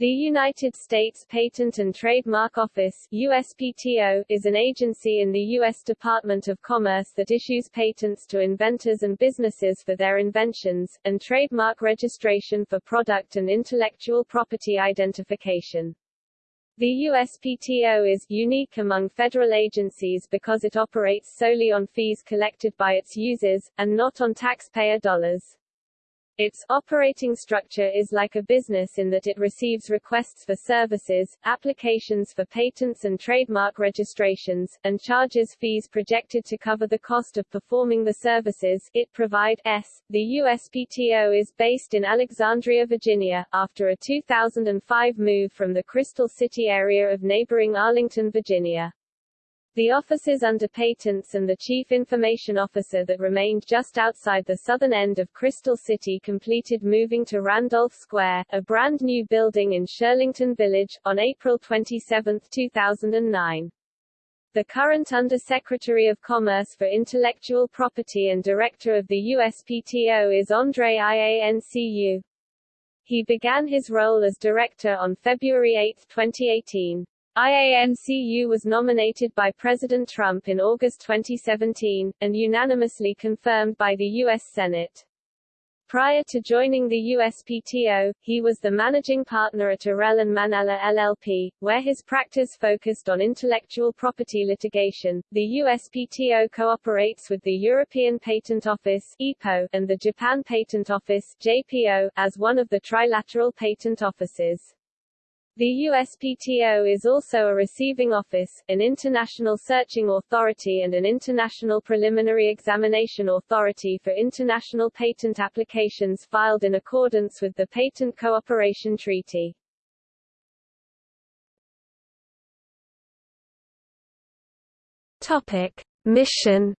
The United States Patent and Trademark Office USPTO, is an agency in the U.S. Department of Commerce that issues patents to inventors and businesses for their inventions, and trademark registration for product and intellectual property identification. The USPTO is unique among federal agencies because it operates solely on fees collected by its users, and not on taxpayer dollars. Its operating structure is like a business in that it receives requests for services, applications for patents and trademark registrations, and charges fees projected to cover the cost of performing the services it provides. The USPTO is based in Alexandria, Virginia, after a 2005 move from the Crystal City area of neighboring Arlington, Virginia. The offices under patents and the chief information officer that remained just outside the southern end of Crystal City completed moving to Randolph Square, a brand new building in Shirlington Village, on April 27, 2009. The current Undersecretary of Commerce for Intellectual Property and Director of the USPTO is Andrei Iancu. He began his role as director on February 8, 2018. IANCU was nominated by President Trump in August 2017, and unanimously confirmed by the U.S. Senate. Prior to joining the USPTO, he was the managing partner at Irell and Manella LLP, where his practice focused on intellectual property litigation. The USPTO cooperates with the European Patent Office (EPO) and the Japan Patent Office (JPO) as one of the trilateral patent offices. The USPTO is also a receiving office, an international searching authority and an international preliminary examination authority for international patent applications filed in accordance with the Patent Cooperation Treaty. Topic: Mission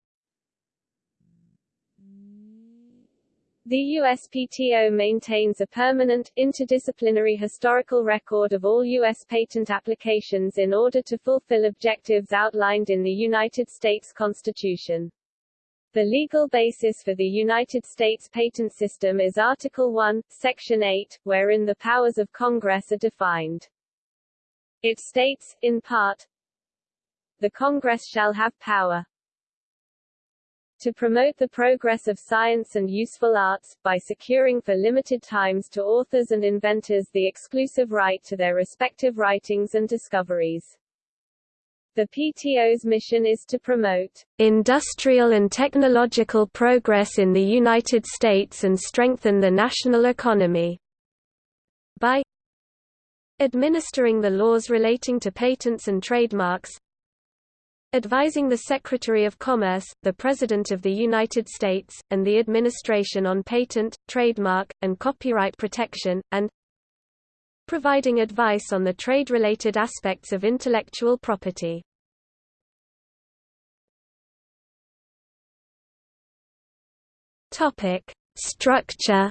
The USPTO maintains a permanent, interdisciplinary historical record of all U.S. patent applications in order to fulfill objectives outlined in the United States Constitution. The legal basis for the United States patent system is Article 1, Section 8, wherein the powers of Congress are defined. It states, in part, The Congress shall have power to promote the progress of science and useful arts, by securing for limited times to authors and inventors the exclusive right to their respective writings and discoveries. The PTO's mission is to promote industrial and technological progress in the United States and strengthen the national economy by administering the laws relating to patents and trademarks, advising the Secretary of Commerce, the President of the United States, and the Administration on patent, trademark, and copyright protection, and providing advice on the trade-related aspects of intellectual property. Structure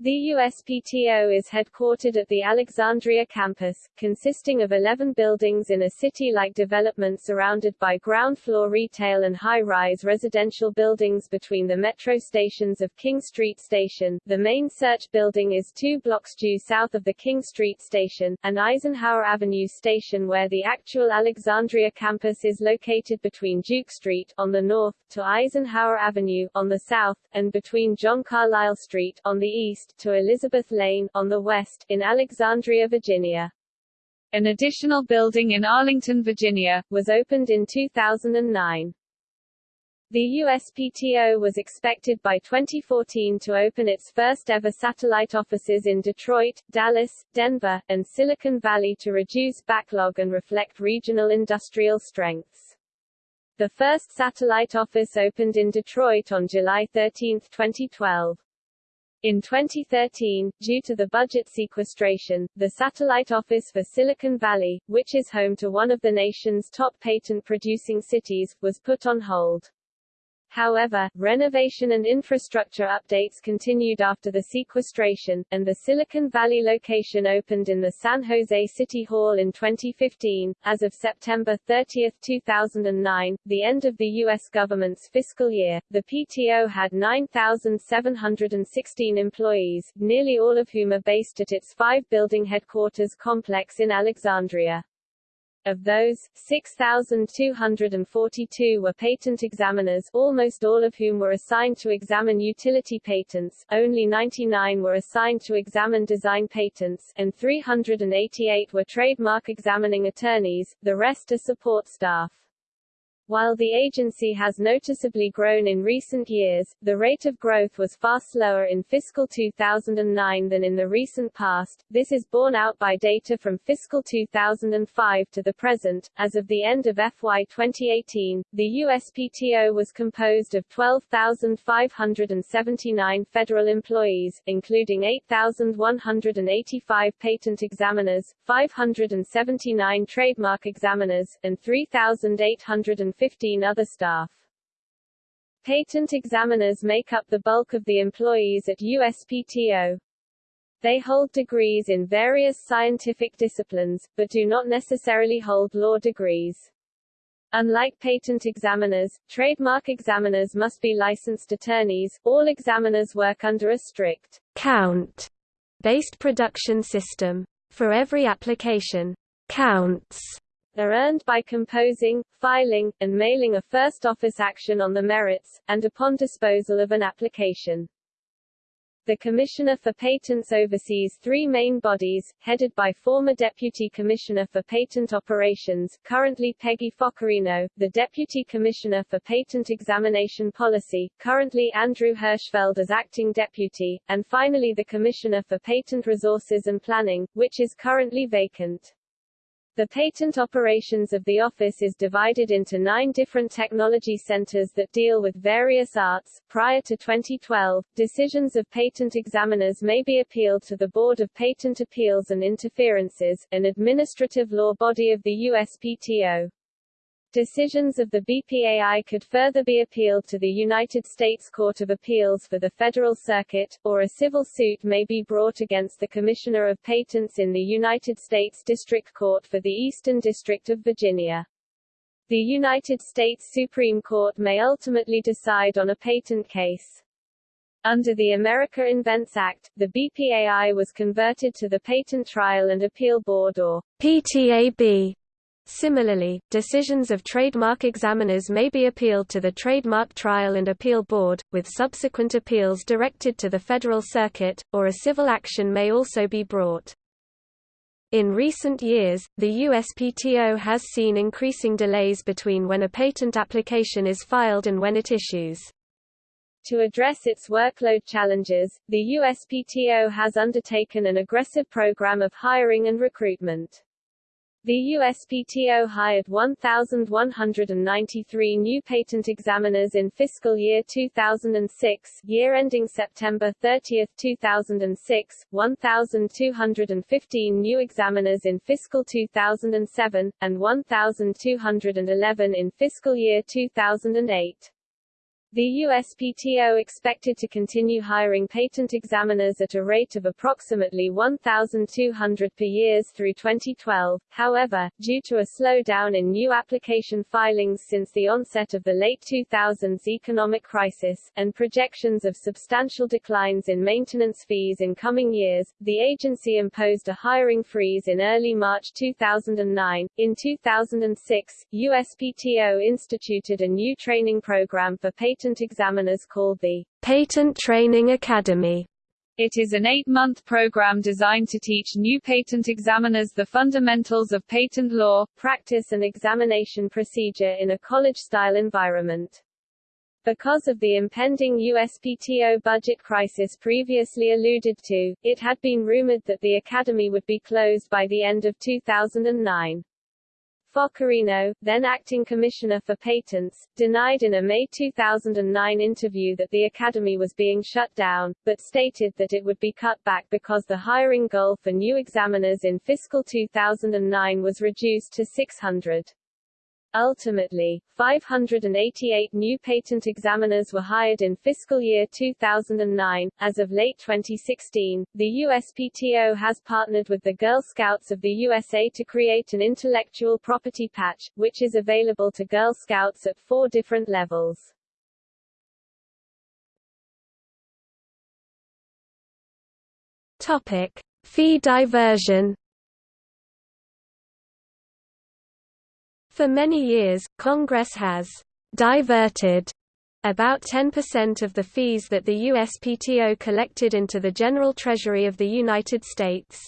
The USPTO is headquartered at the Alexandria campus, consisting of 11 buildings in a city-like development surrounded by ground-floor retail and high-rise residential buildings between the metro stations of King Street Station. The main search building is two blocks due south of the King Street Station, and Eisenhower Avenue Station where the actual Alexandria campus is located between Duke Street on the north, to Eisenhower Avenue on the south, and between John Carlyle Street on the east east to Elizabeth Lane on the west in Alexandria, Virginia. An additional building in Arlington, Virginia, was opened in 2009. The USPTO was expected by 2014 to open its first ever satellite offices in Detroit, Dallas, Denver, and Silicon Valley to reduce backlog and reflect regional industrial strengths. The first satellite office opened in Detroit on July 13, 2012. In 2013, due to the budget sequestration, the Satellite Office for Silicon Valley, which is home to one of the nation's top patent-producing cities, was put on hold. However, renovation and infrastructure updates continued after the sequestration, and the Silicon Valley location opened in the San Jose City Hall in 2015. As of September 30, 2009, the end of the U.S. government's fiscal year, the PTO had 9,716 employees, nearly all of whom are based at its five-building headquarters complex in Alexandria. Of those, 6,242 were patent examiners, almost all of whom were assigned to examine utility patents, only 99 were assigned to examine design patents, and 388 were trademark examining attorneys, the rest are support staff. While the agency has noticeably grown in recent years, the rate of growth was far slower in fiscal 2009 than in the recent past. This is borne out by data from fiscal 2005 to the present. As of the end of FY 2018, the USPTO was composed of 12,579 federal employees, including 8,185 patent examiners, 579 trademark examiners, and 3,800 15 other staff. Patent examiners make up the bulk of the employees at USPTO. They hold degrees in various scientific disciplines, but do not necessarily hold law degrees. Unlike patent examiners, trademark examiners must be licensed attorneys. All examiners work under a strict count based production system. For every application, counts are earned by composing, filing, and mailing a first office action on the merits, and upon disposal of an application. The Commissioner for Patents oversees three main bodies, headed by former Deputy Commissioner for Patent Operations, currently Peggy Focarino, the Deputy Commissioner for Patent Examination Policy, currently Andrew Hirschfeld as Acting Deputy, and finally the Commissioner for Patent Resources and Planning, which is currently vacant. The patent operations of the office is divided into nine different technology centers that deal with various arts. Prior to 2012, decisions of patent examiners may be appealed to the Board of Patent Appeals and Interferences, an administrative law body of the USPTO. Decisions of the BPAI could further be appealed to the United States Court of Appeals for the Federal Circuit, or a civil suit may be brought against the Commissioner of Patents in the United States District Court for the Eastern District of Virginia. The United States Supreme Court may ultimately decide on a patent case. Under the America Invents Act, the BPAI was converted to the Patent Trial and Appeal Board or PTAB Similarly, decisions of trademark examiners may be appealed to the Trademark Trial and Appeal Board, with subsequent appeals directed to the Federal Circuit, or a civil action may also be brought. In recent years, the USPTO has seen increasing delays between when a patent application is filed and when it issues. To address its workload challenges, the USPTO has undertaken an aggressive program of hiring and recruitment. The USPTO hired 1,193 new patent examiners in fiscal year 2006, year ending September 30, 2006, 1,215 new examiners in fiscal 2007, and 1,211 in fiscal year 2008. The USPTO expected to continue hiring patent examiners at a rate of approximately 1,200 per year through 2012, however, due to a slowdown in new application filings since the onset of the late 2000s economic crisis, and projections of substantial declines in maintenance fees in coming years, the agency imposed a hiring freeze in early March 2009. In 2006, USPTO instituted a new training program for patent patent examiners called the Patent Training Academy. It is an eight-month program designed to teach new patent examiners the fundamentals of patent law, practice and examination procedure in a college-style environment. Because of the impending USPTO budget crisis previously alluded to, it had been rumored that the academy would be closed by the end of 2009. Focarino, then acting commissioner for patents, denied in a May 2009 interview that the academy was being shut down, but stated that it would be cut back because the hiring goal for new examiners in fiscal 2009 was reduced to 600. Ultimately, 588 new patent examiners were hired in fiscal year 2009. As of late 2016, the USPTO has partnered with the Girl Scouts of the USA to create an intellectual property patch, which is available to Girl Scouts at four different levels. Topic: Fee diversion For many years, Congress has diverted about 10% of the fees that the USPTO collected into the General Treasury of the United States.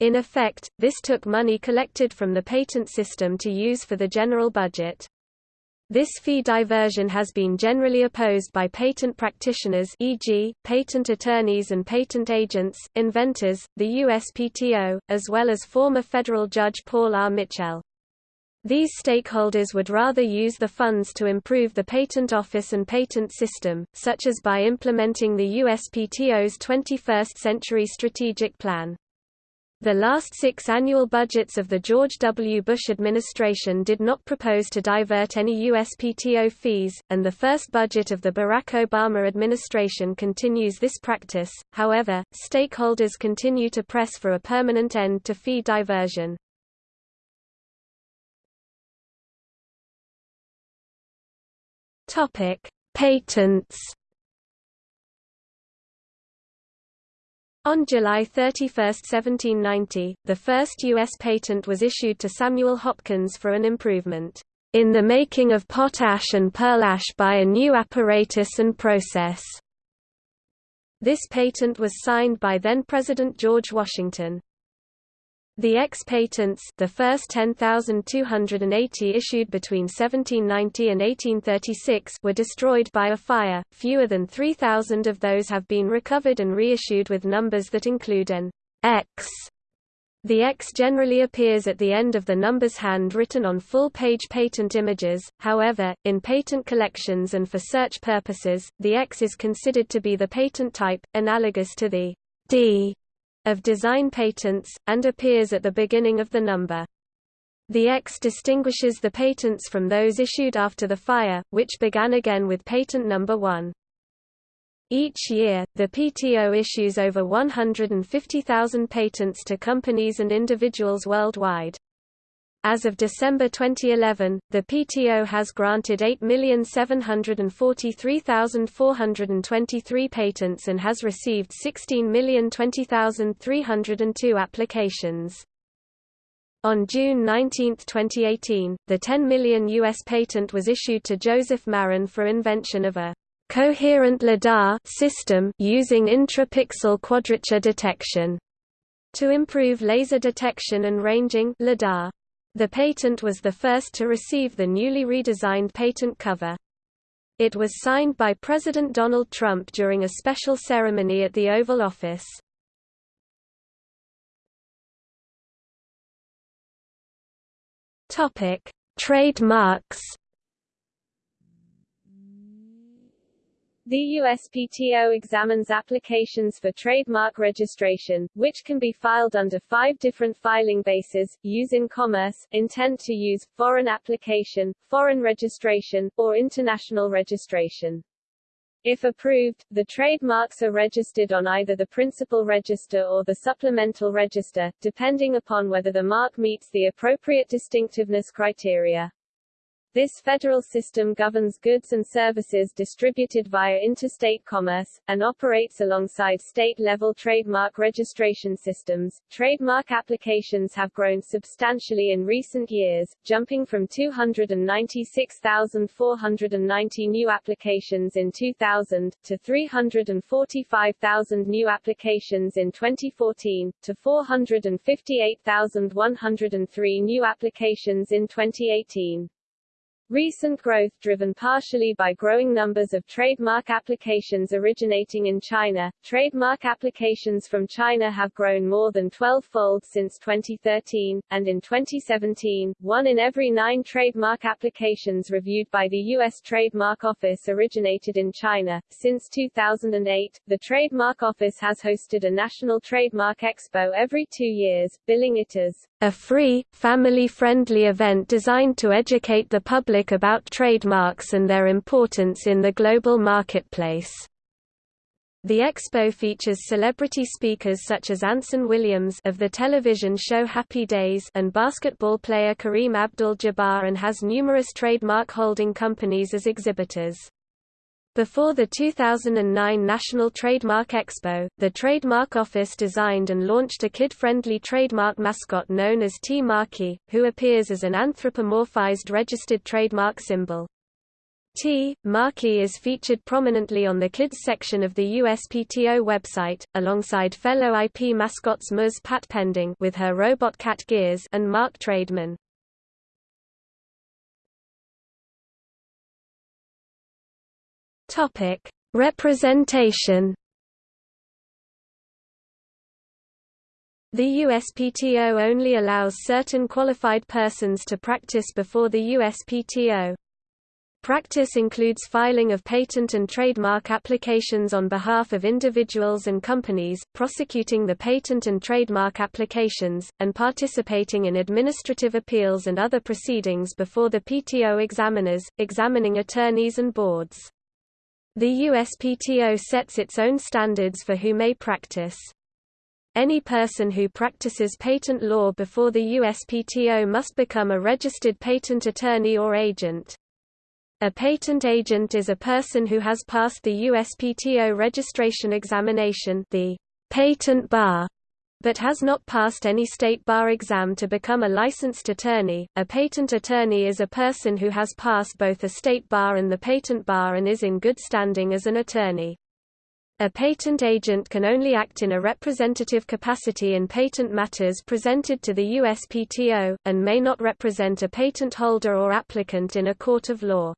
In effect, this took money collected from the patent system to use for the general budget. This fee diversion has been generally opposed by patent practitioners e.g., patent attorneys and patent agents, inventors, the USPTO, as well as former federal judge Paul R. Michel. These stakeholders would rather use the funds to improve the patent office and patent system, such as by implementing the USPTO's 21st Century Strategic Plan. The last six annual budgets of the George W. Bush administration did not propose to divert any USPTO fees, and the first budget of the Barack Obama administration continues this practice. However, stakeholders continue to press for a permanent end to fee diversion. Topic: Patents. On July 31, 1790, the first U.S. patent was issued to Samuel Hopkins for an improvement in the making of potash and pearl ash by a new apparatus and process. This patent was signed by then-President George Washington. The X patents the first 10,280 issued between 1790 and 1836 were destroyed by a fire, fewer than 3,000 of those have been recovered and reissued with numbers that include an X. The X generally appears at the end of the numbers hand-written on full-page patent images, however, in patent collections and for search purposes, the X is considered to be the patent type, analogous to the D of design patents, and appears at the beginning of the number. The X distinguishes the patents from those issued after the fire, which began again with patent number 1. Each year, the PTO issues over 150,000 patents to companies and individuals worldwide. As of December 2011, the PTO has granted 8,743,423 patents and has received 16,020,302 applications. On June 19, 2018, the 10 million U.S. patent was issued to Joseph Marron for invention of a coherent LIDAR system using intrapixel quadrature detection to improve laser detection and ranging LIDAR. The patent was the first to receive the newly redesigned patent cover. It was signed by President Donald Trump during a special ceremony at the Oval Office. Topic: Trademarks The USPTO examines applications for trademark registration, which can be filed under five different filing bases, use in commerce, intent to use, foreign application, foreign registration, or international registration. If approved, the trademarks are registered on either the principal register or the supplemental register, depending upon whether the mark meets the appropriate distinctiveness criteria. This federal system governs goods and services distributed via interstate commerce, and operates alongside state-level trademark registration systems. Trademark applications have grown substantially in recent years, jumping from 296,490 new applications in 2000, to 345,000 new applications in 2014, to 458,103 new applications in 2018. Recent growth driven partially by growing numbers of trademark applications originating in China. Trademark applications from China have grown more than 12-fold since 2013, and in 2017, one in every nine trademark applications reviewed by the U.S. Trademark Office originated in China. Since 2008, the Trademark Office has hosted a national trademark expo every two years, billing it as a free, family-friendly event designed to educate the public about trademarks and their importance in the global marketplace. The expo features celebrity speakers such as Anson Williams of the television show Happy Days and basketball player Kareem Abdul-Jabbar and has numerous trademark holding companies as exhibitors. Before the 2009 National Trademark Expo, the Trademark Office designed and launched a kid-friendly trademark mascot known as T. Markey, who appears as an anthropomorphized registered trademark symbol. T. Markey is featured prominently on the kids section of the USPTO website, alongside fellow IP mascots Ms. Pat Pending with her robot cat Gears and Mark Trademan. Topic: Representation. The USPTO only allows certain qualified persons to practice before the USPTO. Practice includes filing of patent and trademark applications on behalf of individuals and companies, prosecuting the patent and trademark applications, and participating in administrative appeals and other proceedings before the PTO examiners, examining attorneys and boards. The USPTO sets its own standards for who may practice. Any person who practices patent law before the USPTO must become a registered patent attorney or agent. A patent agent is a person who has passed the USPTO registration examination the patent bar but has not passed any state bar exam to become a licensed attorney. A patent attorney is a person who has passed both a state bar and the patent bar and is in good standing as an attorney. A patent agent can only act in a representative capacity in patent matters presented to the USPTO, and may not represent a patent holder or applicant in a court of law.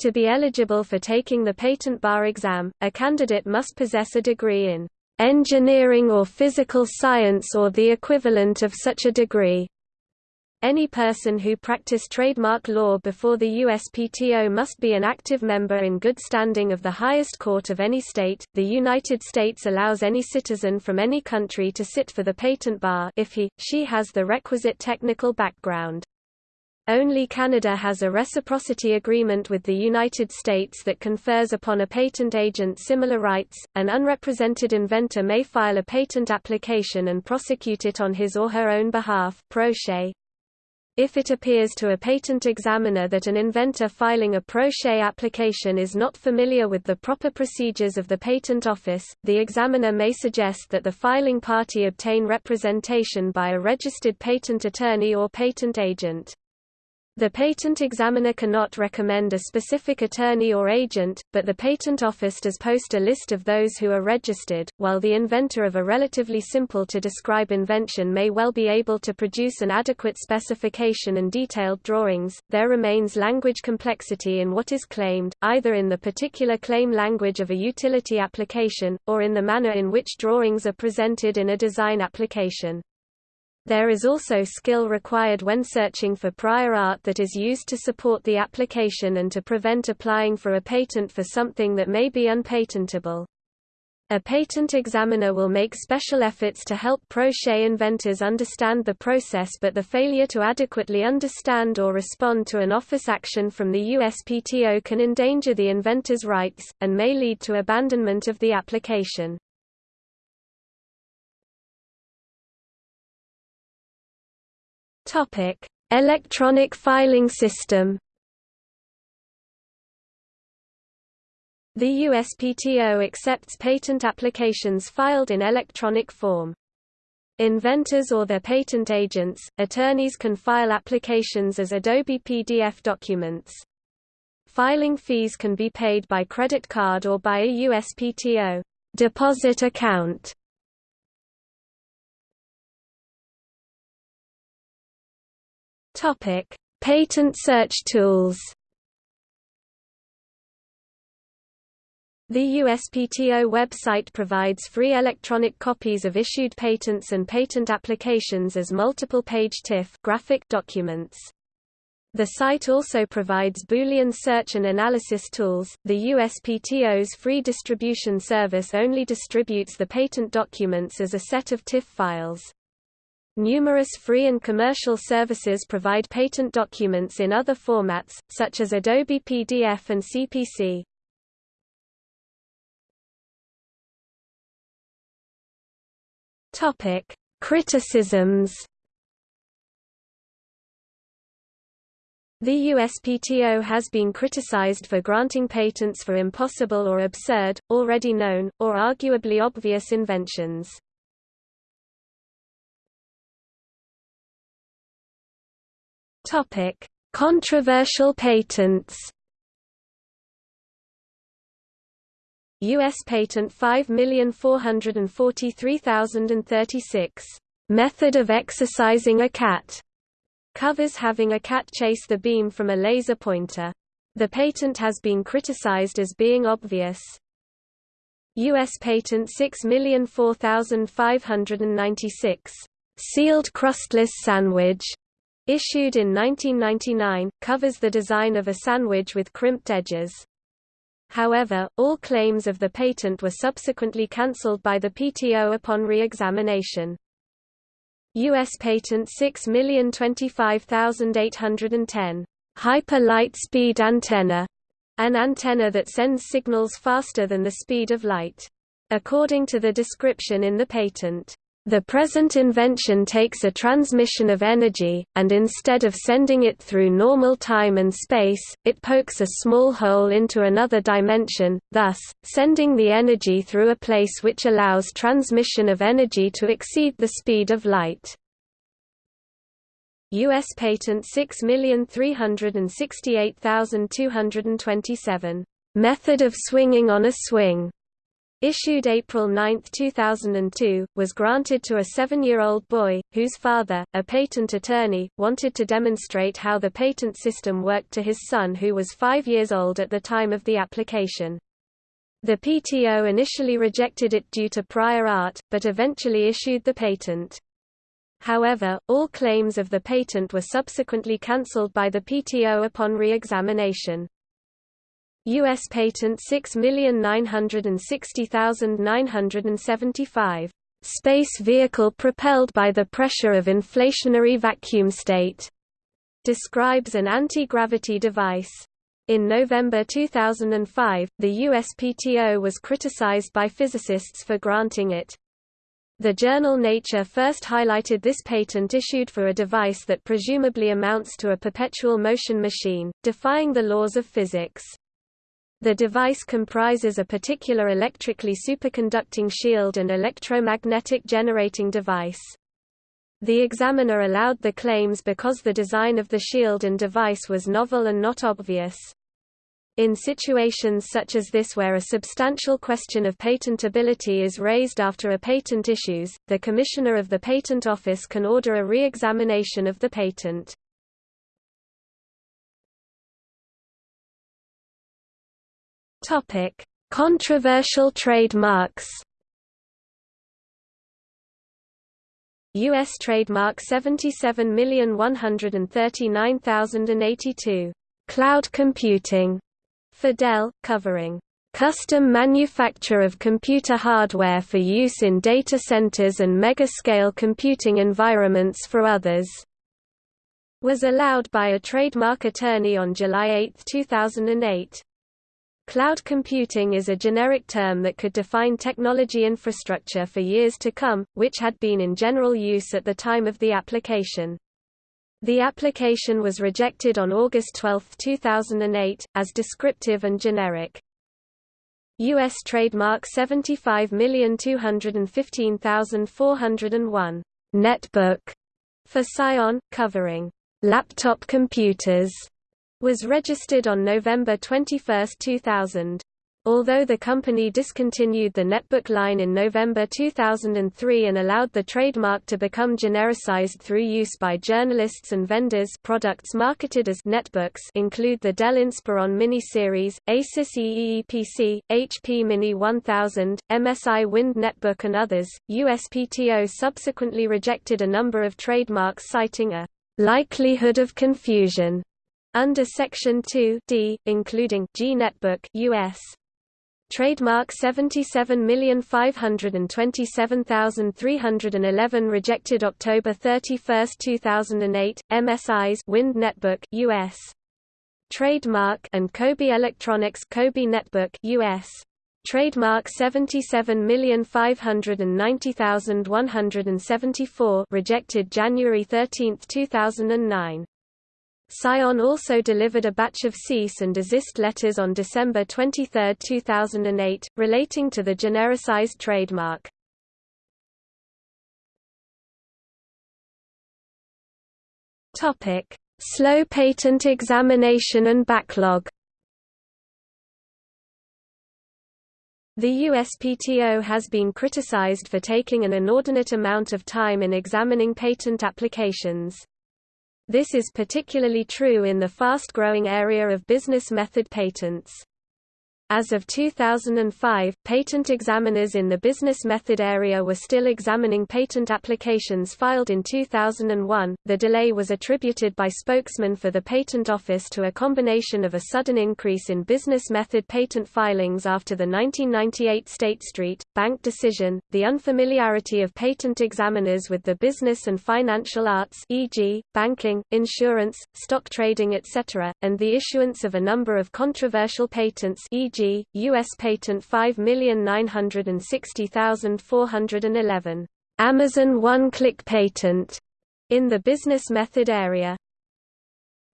To be eligible for taking the patent bar exam, a candidate must possess a degree in engineering or physical science or the equivalent of such a degree. Any person who practice trademark law before the USPTO must be an active member in good standing of the highest court of any state. The United States allows any citizen from any country to sit for the patent bar if he, she has the requisite technical background. Only Canada has a reciprocity agreement with the United States that confers upon a patent agent similar rights. An unrepresented inventor may file a patent application and prosecute it on his or her own behalf pro se. If it appears to a patent examiner that an inventor filing a pro se application is not familiar with the proper procedures of the Patent Office, the examiner may suggest that the filing party obtain representation by a registered patent attorney or patent agent. The patent examiner cannot recommend a specific attorney or agent, but the Patent Office does post a list of those who are registered. While the inventor of a relatively simple to describe invention may well be able to produce an adequate specification and detailed drawings, there remains language complexity in what is claimed, either in the particular claim language of a utility application, or in the manner in which drawings are presented in a design application. There is also skill required when searching for prior art that is used to support the application and to prevent applying for a patent for something that may be unpatentable. A patent examiner will make special efforts to help se inventors understand the process but the failure to adequately understand or respond to an office action from the USPTO can endanger the inventor's rights, and may lead to abandonment of the application. Topic: Electronic filing system. The USPTO accepts patent applications filed in electronic form. Inventors or their patent agents, attorneys can file applications as Adobe PDF documents. Filing fees can be paid by credit card or by a USPTO deposit account. Topic: Patent search tools The USPTO website provides free electronic copies of issued patents and patent applications as multiple-page TIFF graphic documents. The site also provides Boolean search and analysis tools. The USPTO's free distribution service only distributes the patent documents as a set of TIFF files. Numerous free and commercial services provide patent documents in other formats, such as Adobe PDF and CPC. Topic: Criticisms. The USPTO has been criticized for granting patents for impossible or absurd, already known, or arguably obvious inventions. Topic: Controversial patents. U.S. Patent 5443036, "...method of exercising a cat", covers having a cat chase the beam from a laser pointer. The patent has been criticized as being obvious. U.S. Patent 6004596, "...sealed crustless sandwich", issued in 1999, covers the design of a sandwich with crimped edges. However, all claims of the patent were subsequently cancelled by the PTO upon re-examination. U.S. Patent 6025810, Hyper Light Speed Antenna, an antenna that sends signals faster than the speed of light. According to the description in the patent, the present invention takes a transmission of energy, and instead of sending it through normal time and space, it pokes a small hole into another dimension, thus, sending the energy through a place which allows transmission of energy to exceed the speed of light. U.S. Patent 6368227. Method of swinging on a swing issued April 9, 2002, was granted to a seven-year-old boy, whose father, a patent attorney, wanted to demonstrate how the patent system worked to his son who was five years old at the time of the application. The PTO initially rejected it due to prior art, but eventually issued the patent. However, all claims of the patent were subsequently cancelled by the PTO upon re-examination. U.S. Patent 6960975. Space vehicle propelled by the pressure of inflationary vacuum state. Describes an anti-gravity device. In November 2005, the USPTO was criticized by physicists for granting it. The journal Nature first highlighted this patent issued for a device that presumably amounts to a perpetual motion machine, defying the laws of physics. The device comprises a particular electrically superconducting shield and electromagnetic generating device. The examiner allowed the claims because the design of the shield and device was novel and not obvious. In situations such as this where a substantial question of patentability is raised after a patent issues, the Commissioner of the Patent Office can order a re-examination of the patent. Topic: Controversial trademarks. US trademark 77139082. Cloud computing. For Dell, covering custom manufacture of computer hardware for use in data centers and mega-scale computing environments for others, was allowed by a trademark attorney on July 8, 2008. Cloud computing is a generic term that could define technology infrastructure for years to come, which had been in general use at the time of the application. The application was rejected on August 12, 2008, as descriptive and generic. U.S. trademark 75215401, netbook, for Psion, covering laptop computers was registered on November 21, 2000. Although the company discontinued the netbook line in November 2003 and allowed the trademark to become genericized through use by journalists and vendors products marketed as netbooks include the Dell Inspiron Mini Series, Asus EEPC, HP Mini 1000, MSI Wind Netbook and others, USPTO subsequently rejected a number of trademarks citing a likelihood of confusion under Section 2 D, including G Netbook US, Trademark 77527311 rejected October 31, 2008. MSI's Wind Netbook US. Trademark and Coby Electronics Coby Netbook US. Trademark 77590174 rejected January 13, 2009. Psion also delivered a batch of cease and desist letters on December 23, 2008, relating to the genericized trademark. Topic: Slow patent examination and backlog. The USPTO has been criticized for taking an inordinate amount of time in examining patent applications. This is particularly true in the fast-growing area of business method patents. As of 2005, patent examiners in the business method area were still examining patent applications filed in 2001. The delay was attributed by spokesman for the Patent Office to a combination of a sudden increase in business method patent filings after the 1998 State Street Bank decision, the unfamiliarity of patent examiners with the business and financial arts, e.g., banking, insurance, stock trading, etc., and the issuance of a number of controversial patents, e.g. U.S. Patent 5960411. Amazon one-click patent in the business method area.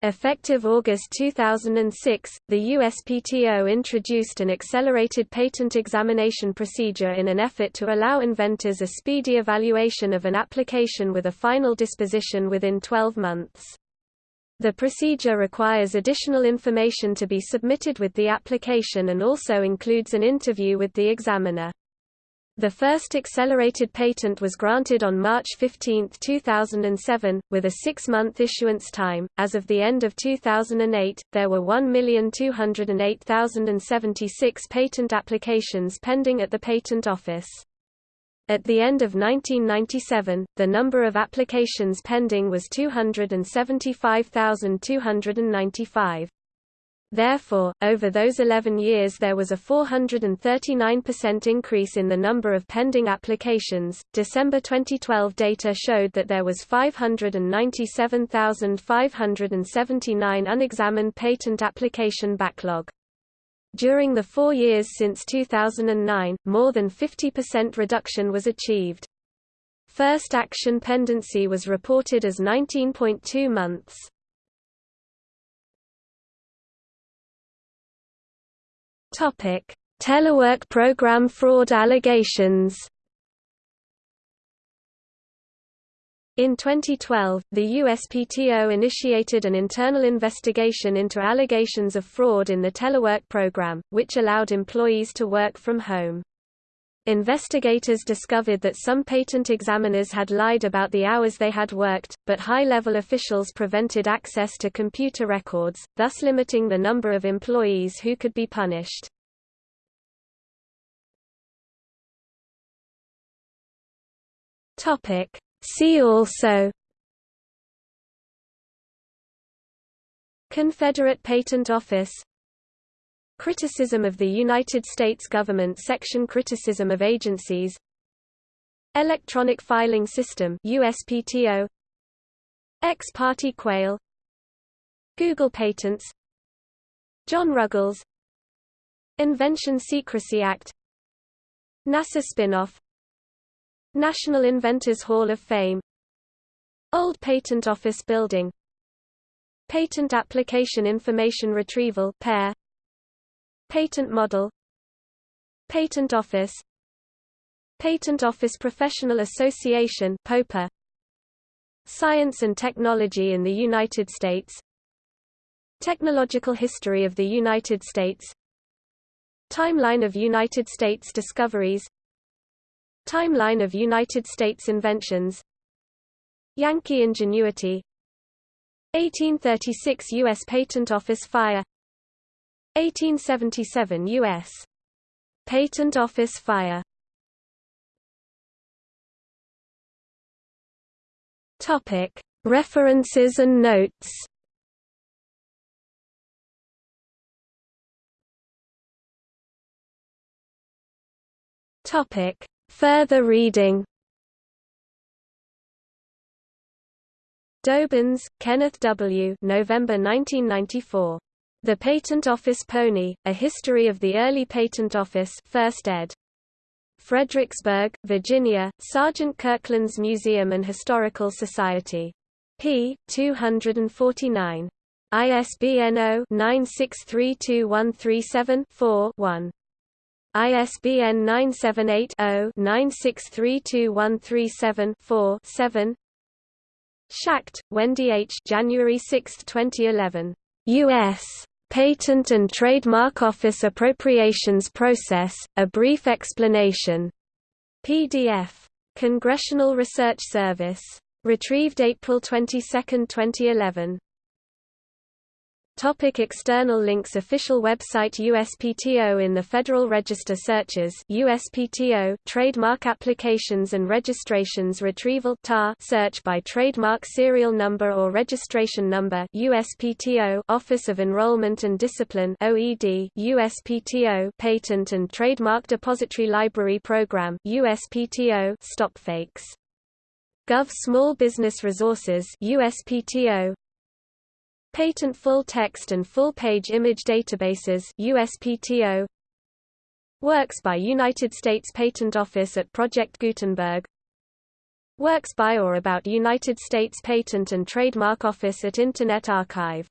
Effective August 2006, the USPTO introduced an accelerated patent examination procedure in an effort to allow inventors a speedy evaluation of an application with a final disposition within 12 months. The procedure requires additional information to be submitted with the application and also includes an interview with the examiner. The first accelerated patent was granted on March 15, 2007, with a six-month issuance time. As of the end of 2008, there were 1,208,076 patent applications pending at the Patent Office. At the end of 1997, the number of applications pending was 275,295. Therefore, over those 11 years there was a 439% increase in the number of pending applications. December 2012 data showed that there was 597,579 unexamined patent application backlog. During the four years since 2009, more than 50% reduction was achieved. First action pendency was reported as 19.2 months. Telework program fraud allegations In 2012, the USPTO initiated an internal investigation into allegations of fraud in the telework program, which allowed employees to work from home. Investigators discovered that some patent examiners had lied about the hours they had worked, but high-level officials prevented access to computer records, thus limiting the number of employees who could be punished. Topic: See also Confederate Patent Office Criticism of the United States government Section Criticism of agencies Electronic Filing System USPTO Ex parte Quayle Google Patents John Ruggles Invention Secrecy Act NASA spin-off National Inventors Hall of Fame. Old Patent Office Building. Patent Application Information Retrieval PAIR. Patent Model. Patent Office. Patent Office Professional Association POPA. Science and Technology in the United States. Technological History of the United States. Timeline of United States discoveries Timeline of United States inventions Yankee ingenuity 1836 U.S. Patent Office fire 1877 U.S. Patent Office fire Topic. References and notes Topic. Further reading Dobyns, Kenneth W. November 1994. The Patent Office Pony, A History of the Early Patent Office 1st ed. Fredericksburg, Virginia, Sergeant Kirkland's Museum and Historical Society. p. 249. ISBN 0-9632137-4-1. ISBN 978-0-9632137-4-7 Schacht, Wendy H. January 6, 2011. U.S. Patent and Trademark Office Appropriations Process, A Brief Explanation. PDF. Congressional Research Service. Retrieved April 22, 2011. Topic external links Official website USPTO in the Federal Register Searches USPTO Trademark Applications and Registrations Retrieval TAR search by trademark serial number or registration number USPTO Office of Enrollment and Discipline OED USPTO Patent and Trademark Depository Library Program USPTO Stopfakes Gov. Small Business Resources USPTO Patent Full Text and Full Page Image Databases USPTO Works by United States Patent Office at Project Gutenberg. Works by or about United States Patent and Trademark Office at Internet Archive